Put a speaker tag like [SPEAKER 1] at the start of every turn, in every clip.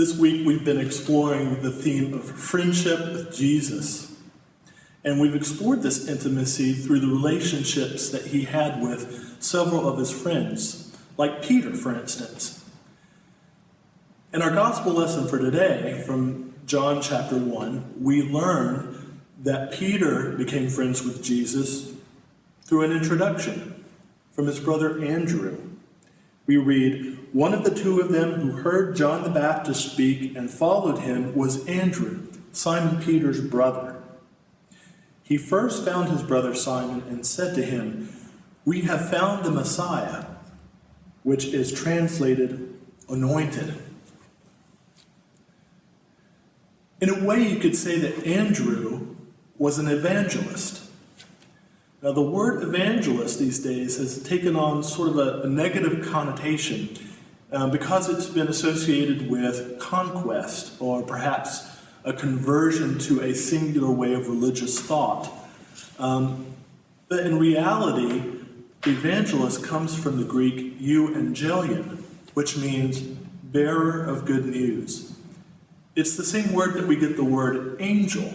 [SPEAKER 1] This week we've been exploring the theme of friendship with Jesus. And we've explored this intimacy through the relationships that he had with several of his friends, like Peter, for instance. In our gospel lesson for today, from John chapter 1, we learn that Peter became friends with Jesus through an introduction from his brother Andrew. We read, One of the two of them who heard John the Baptist speak and followed him was Andrew, Simon Peter's brother. He first found his brother Simon and said to him, We have found the Messiah, which is translated anointed. In a way, you could say that Andrew was an evangelist. Now, the word evangelist these days has taken on sort of a, a negative connotation uh, because it's been associated with conquest or perhaps a conversion to a singular way of religious thought. Um, but in reality, evangelist comes from the Greek euangelion, which means bearer of good news. It's the same word that we get the word angel.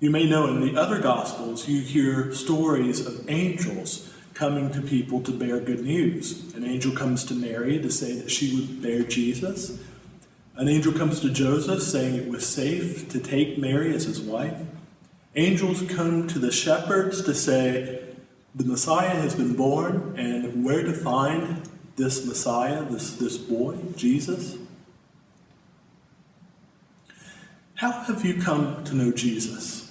[SPEAKER 1] You may know in the other Gospels, you hear stories of angels coming to people to bear good news. An angel comes to Mary to say that she would bear Jesus. An angel comes to Joseph saying it was safe to take Mary as his wife. Angels come to the shepherds to say the Messiah has been born and where to find this Messiah, this, this boy, Jesus. How have you come to know Jesus?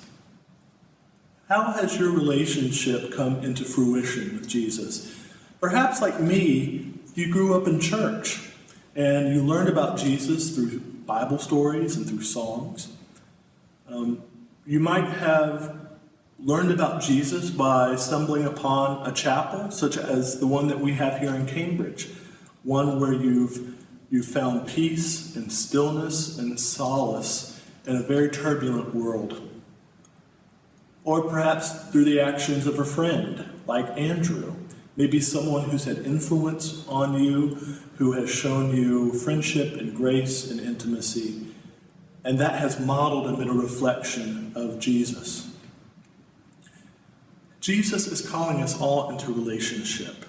[SPEAKER 1] How has your relationship come into fruition with Jesus? Perhaps, like me, you grew up in church and you learned about Jesus through Bible stories and through songs. Um, you might have learned about Jesus by stumbling upon a chapel, such as the one that we have here in Cambridge, one where you've, you've found peace and stillness and solace in a very turbulent world. Or perhaps through the actions of a friend, like Andrew, maybe someone who's had influence on you, who has shown you friendship and grace and intimacy, and that has modeled and been a reflection of Jesus. Jesus is calling us all into relationship.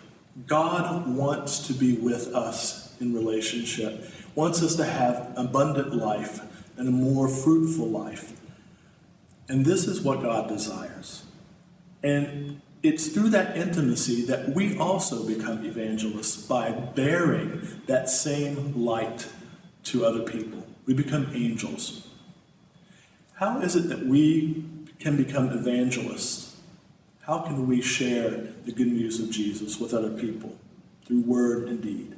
[SPEAKER 1] God wants to be with us in relationship, wants us to have abundant life, and a more fruitful life. And this is what God desires. And it's through that intimacy that we also become evangelists by bearing that same light to other people. We become angels. How is it that we can become evangelists? How can we share the good news of Jesus with other people through word and deed?